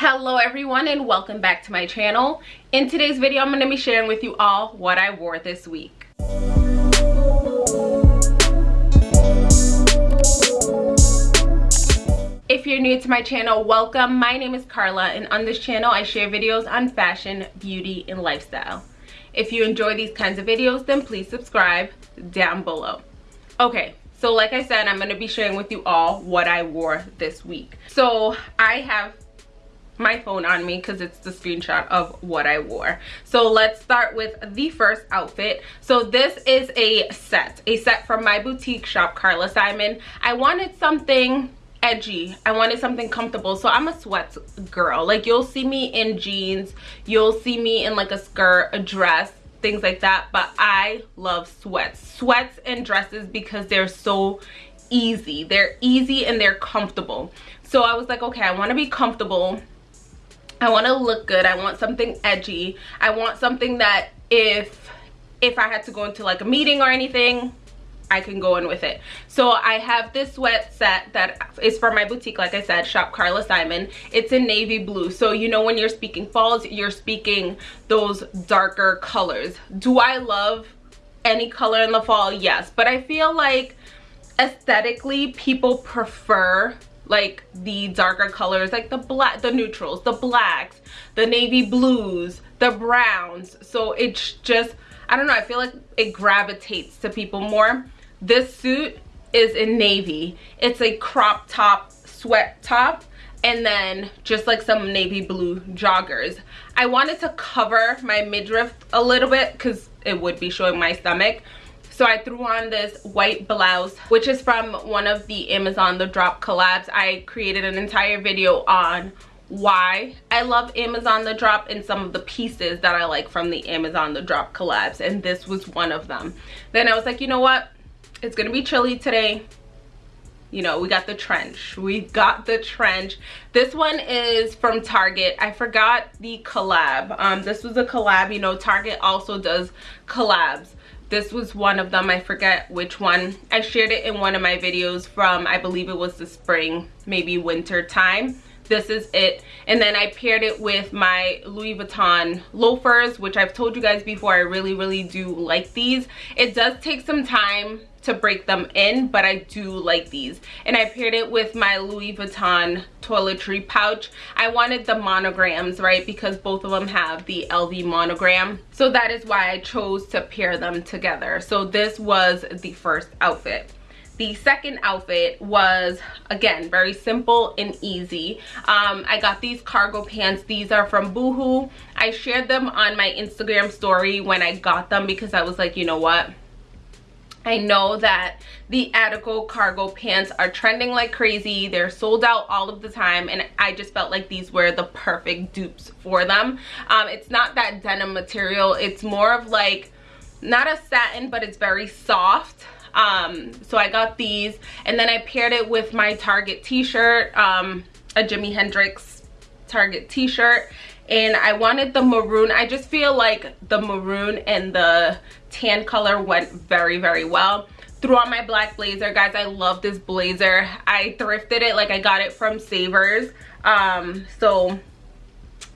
hello everyone and welcome back to my channel. In today's video i'm going to be sharing with you all what i wore this week. If you're new to my channel welcome. My name is carla and on this channel i share videos on fashion beauty and lifestyle. If you enjoy these kinds of videos then please subscribe down below. Okay so like i said i'm going to be sharing with you all what i wore this week. So i have my phone on me because it's the screenshot of what I wore. So let's start with the first outfit. So this is a set, a set from my boutique shop, Carla Simon. I wanted something edgy. I wanted something comfortable. So i'm a sweats girl. Like you'll see me in jeans. You'll see me in like a skirt a dress things like that. But i love sweats. Sweats and dresses because they're so easy. They're easy and they're comfortable. So i was like okay i want to be comfortable I want to look good. I want something edgy. I want something that if if I had to go into like a meeting or anything, I can go in with it. So I have this sweat set that is for my boutique, like I said, Shop Carla Simon. It's in navy blue. So you know when you're speaking falls, you're speaking those darker colors. Do I love any color in the fall? Yes. But I feel like aesthetically people prefer like the darker colors like the black the neutrals the blacks the navy blues the browns. So it's just i don't know i feel like it gravitates to people more. This suit is in navy. It's a crop top sweat top and then just like some navy blue joggers. I wanted to cover my midriff a little bit because it would be showing my stomach so I threw on this white blouse, which is from one of the Amazon The Drop collabs. I created an entire video on why I love Amazon The Drop and some of the pieces that I like from the Amazon The Drop collabs. And this was one of them. Then I was like, you know what? It's to be chilly today you know we got the trench we got the trench this one is from target i forgot the collab um this was a collab you know target also does collabs this was one of them i forget which one. I shared it in one of my videos from i believe it was the spring maybe winter time. This is it. And then i paired it with my louis vuitton loafers which i've told you guys before i really really do like these. It does take some time to break them in but i do like these. And i paired it with my louis vuitton toiletry pouch. I wanted the monograms right because both of them have the lv monogram. So that is why i chose to pair them together. So this was the first outfit. The second outfit was again very simple and easy. Um, i got these cargo pants. These are from boohoo. I shared them on my instagram story when i got them because i was like you know what I know that the Attico cargo pants are trending like crazy. They're sold out all of the time and I just felt like these were the perfect dupes for them. Um, it's not that denim material. It's more of like, not a satin, but it's very soft. Um, so I got these and then I paired it with my Target t-shirt, um, a Jimi Hendrix Target t-shirt and I wanted the maroon. I just feel like the maroon and the tan color went very, very well. Threw on my black blazer. Guys, I love this blazer. I thrifted it, like I got it from Savers. Um, so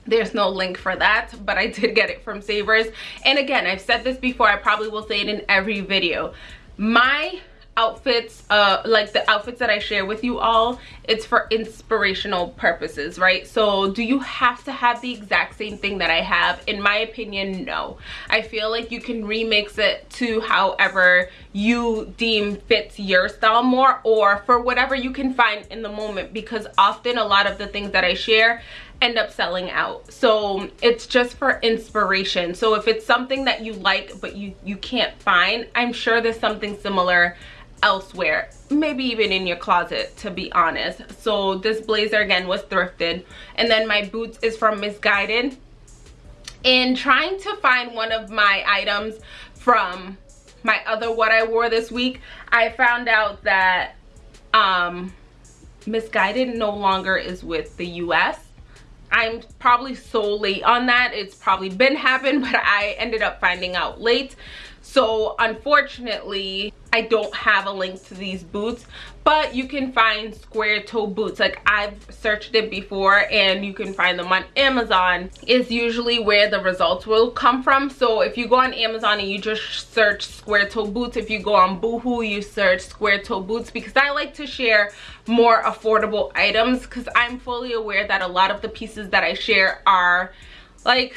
there's no link for that but i did get it from savers and again i've said this before i probably will say it in every video my outfits uh like the outfits that i share with you all it's for inspirational purposes right? So do you have to have the exact same thing that i have? In my opinion no. I feel like you can remix it to however you deem fits your style more or for whatever you can find in the moment because often a lot of the things that i share end up selling out. So it's just for inspiration. So if it's something that you like but you you can't find i'm sure there's something similar elsewhere maybe even in your closet to be honest. So this blazer again was thrifted. And then my boots is from Missguided. In trying to find one of my items from my other what I wore this week I found out that um Missguided no longer is with the US I'm probably so late on that. It's probably been happened but I ended up finding out late. So unfortunately I don't have a link to these boots, but you can find square toe boots. Like I've searched it before and you can find them on Amazon is usually where the results will come from. So if you go on Amazon and you just search square toe boots, if you go on Boohoo, you search square toe boots because I like to share more affordable items because I'm fully aware that a lot of the pieces that I share are like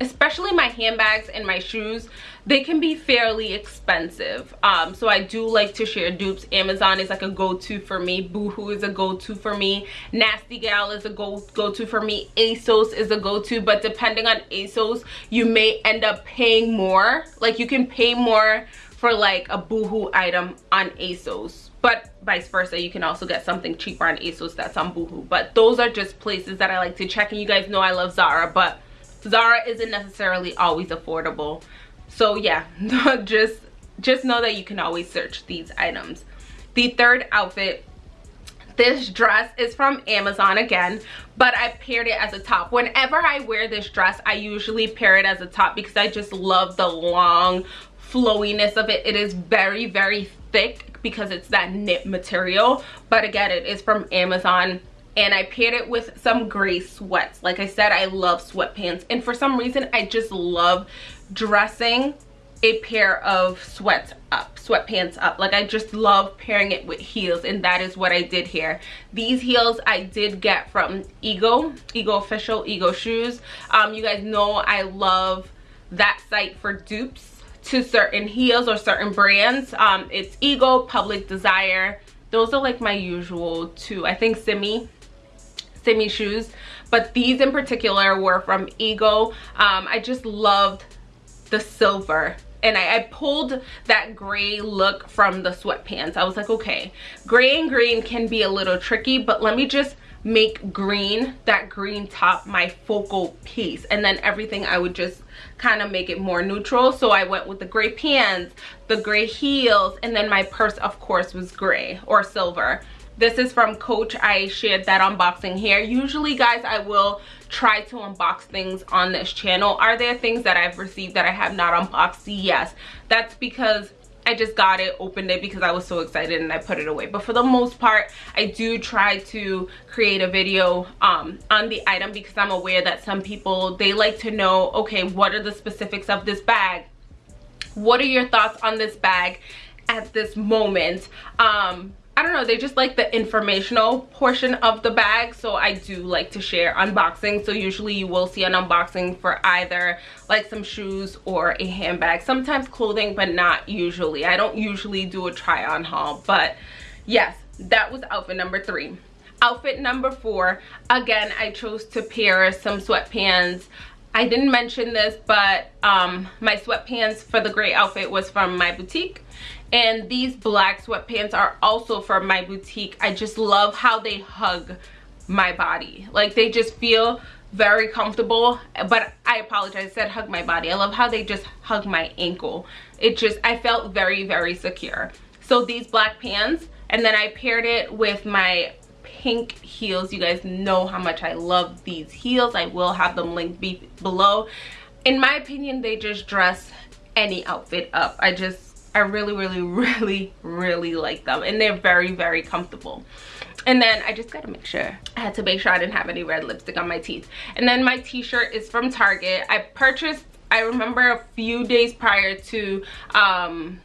especially my handbags and my shoes they can be fairly expensive. Um, so i do like to share dupes. Amazon is like a go-to for me. Boohoo is a go-to for me. Nasty gal is a go go-to for me. Asos is a go-to but depending on asos you may end up paying more. Like you can pay more for like a boohoo item on asos but vice versa you can also get something cheaper on asos that's on boohoo. But those are just places that i like to check and you guys know i love zara but Zara isn't necessarily always affordable. So yeah, just, just know that you can always search these items. The third outfit this dress is from Amazon again, but I paired it as a top. Whenever I wear this dress, I usually pair it as a top because I just love the long flowiness of it. It is very, very thick because it's that knit material. But again, it is from Amazon and I paired it with some gray sweats. Like I said, I love sweatpants. And for some reason, I just love dressing a pair of sweats up sweatpants up. Like i just love pairing it with heels and that is what i did here. These heels i did get from ego ego official ego shoes. Um you guys know i love that site for dupes to certain heels or certain brands. Um it's ego public desire. Those are like my usual two. I think Simmi Simmi shoes but these in particular were from ego. Um, i just loved the silver and I, I, pulled that gray look from the sweatpants. I was like okay gray and green can be a little tricky but let me just make green that green top my focal piece and then everything i would just kind of make it more neutral. So i went with the gray pants the gray heels and then my purse of course was gray or silver this is from coach i shared that unboxing here usually guys i will try to unbox things on this channel are there things that i've received that i have not unboxed yes that's because I just got it, opened it because I was so excited and I put it away. But for the most part, I do try to create a video um, on the item because I'm aware that some people, they like to know, okay, what are the specifics of this bag? What are your thoughts on this bag at this moment? Um, I don't know, they just like the informational portion of the bag. So I do like to share unboxing. So usually you will see an unboxing for either like some shoes or a handbag. Sometimes clothing, but not usually. I don't usually do a try on haul. But yes, that was outfit number three. Outfit number four, again, I chose to pair some sweatpants I didn't mention this, but um, my sweatpants for the gray outfit was from my boutique. And these black sweatpants are also from my boutique. I just love how they hug my body. Like they just feel very comfortable. But i apologize I said hug my body. I love how they just hug my ankle. It just i felt very very secure. So these black pants and then i paired it with my pink heels you guys know how much i love these heels i will have them linked be below in my opinion they just dress any outfit up i just I really, really, really, really like them. And they're very, very comfortable. And then I just got to make sure. I had to make sure I didn't have any red lipstick on my teeth. And then my t-shirt is from Target. I purchased, I remember a few days prior to um,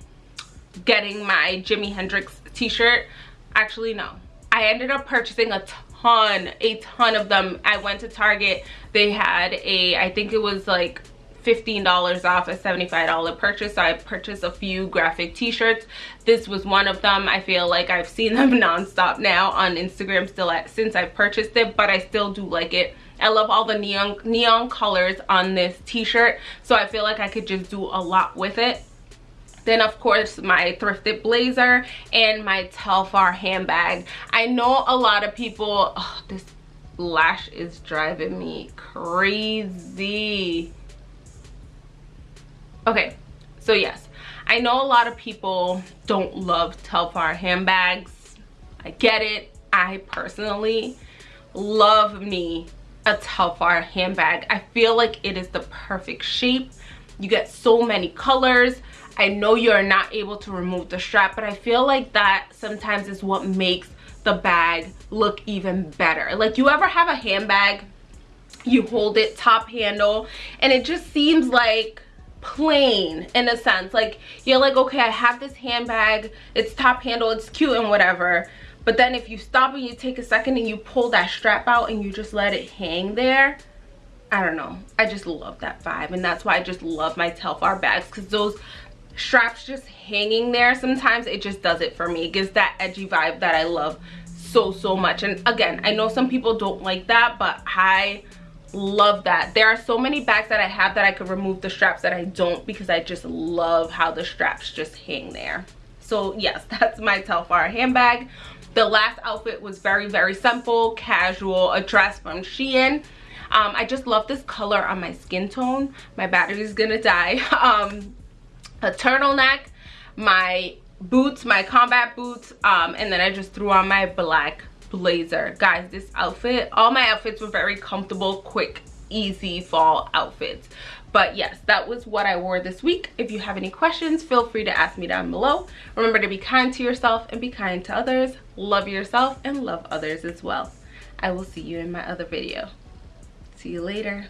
getting my Jimi Hendrix t-shirt. Actually, no. I ended up purchasing a ton, a ton of them. I went to Target. They had a, I think it was like $15 off a $75 purchase. So I purchased a few graphic t-shirts. This was one of them. I feel like I've seen them nonstop now on Instagram still at, since I've purchased it, but I still do like it. I love all the neon neon colors on this t-shirt. So I feel like I could just do a lot with it then of course my thrifted blazer and my telfar handbag. I know a lot of people oh, this lash is driving me crazy. Okay so yes i know a lot of people don't love telfar handbags. I get it. I personally love me a telfar handbag. I feel like it is the perfect shape. You get so many colors I know you're not able to remove the strap, but I feel like that sometimes is what makes the bag look even better. Like you ever have a handbag, you hold it top handle, and it just seems like plain in a sense. Like you're like, okay, I have this handbag, it's top handle, it's cute and whatever. But then if you stop and you take a second and you pull that strap out and you just let it hang there, I don't know. I just love that vibe. And that's why I just love my Telfar bags because those straps just hanging there sometimes it just does it for me. It gives that edgy vibe that i love so so much. And again i know some people don't like that but i love that. There are so many bags that i have that i could remove the straps that i don't because i just love how the straps just hang there. So yes that's my telfar handbag. The last outfit was very very simple casual a dress from shein. Um, i just love this color on my skin tone. My battery is gonna die. Um, a turtleneck my boots my combat boots um, and then i just threw on my black blazer. Guys this outfit all my outfits were very comfortable quick easy fall outfits. But yes that was what i wore this week. If you have any questions feel free to ask me down below. Remember to be kind to yourself and be kind to others. Love yourself and love others as well. I will see you in my other video. See you later